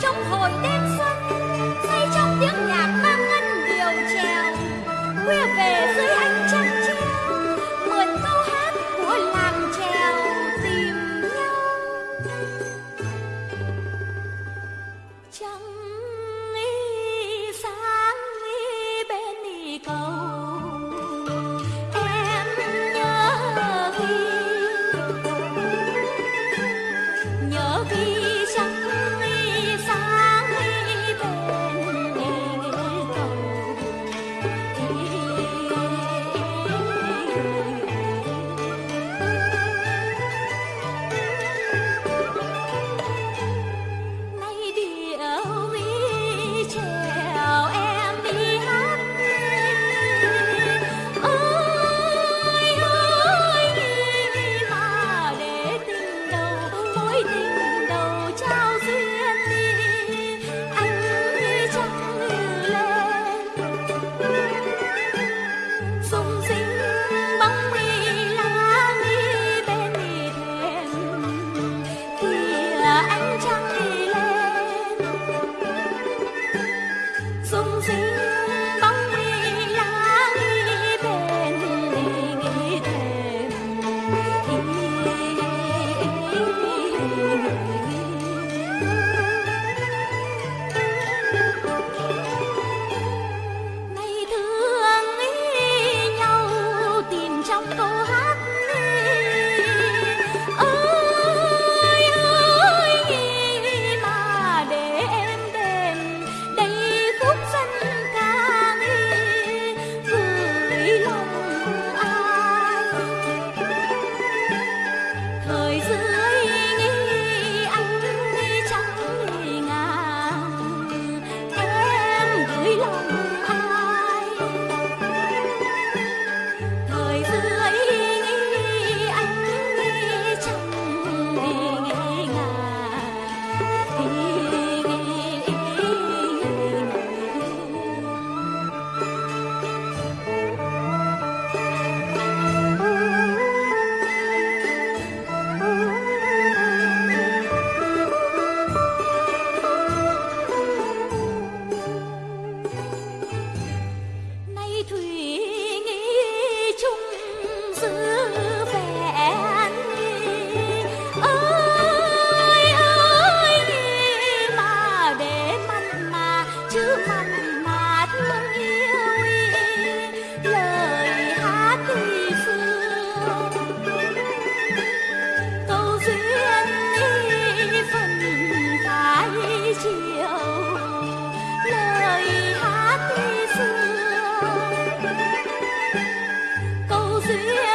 trong hồi đêm xuân, say trong tiếng nhạc vang ngân điều trèo. Khuya về dưới ánh trăng treo mượn câu hát của làng trèo tìm nhau. Trăng y sáng y bên y cầu, em nhớ khi Oh. 随。